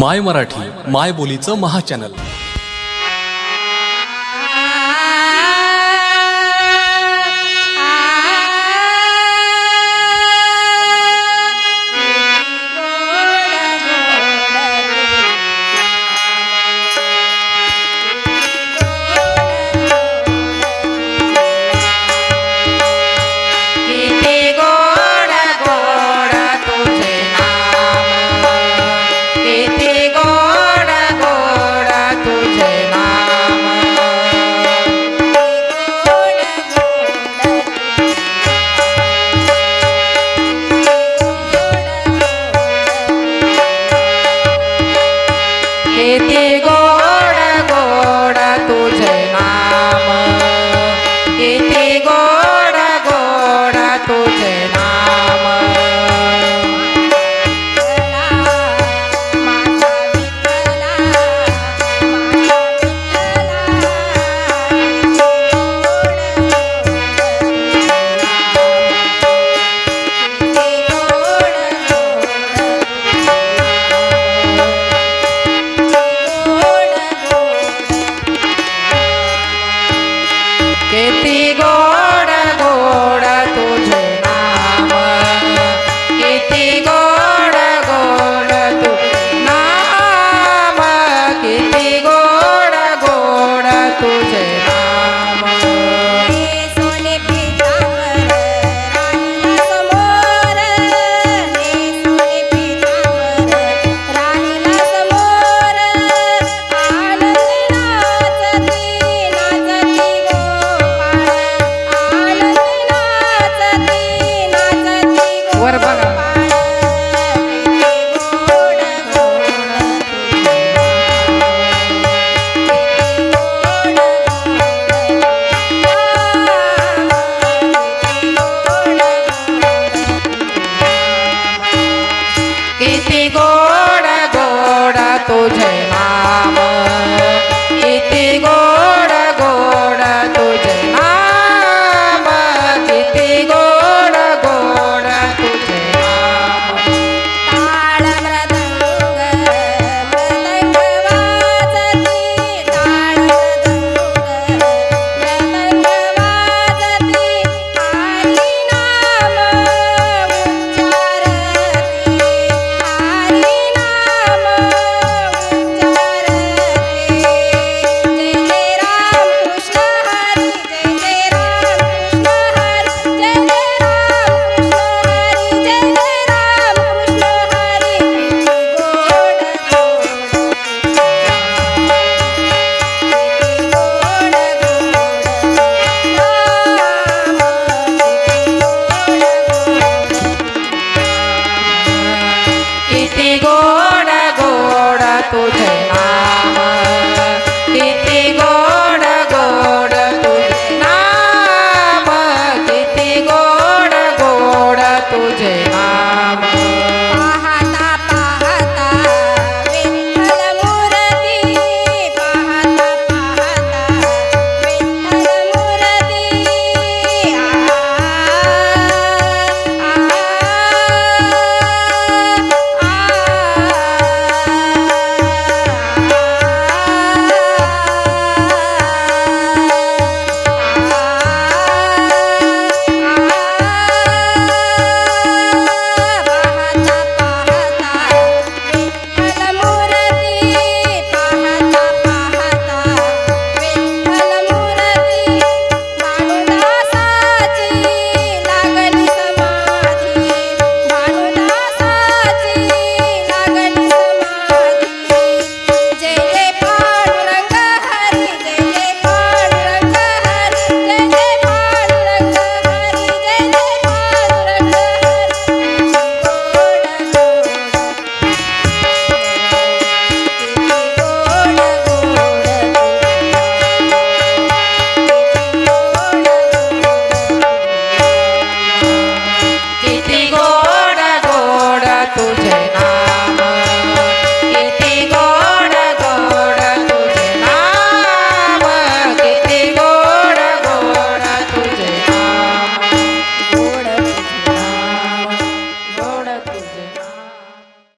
माय मराठी माय बोलीचं महाचॅनल channel. llegó. Tang. contigo.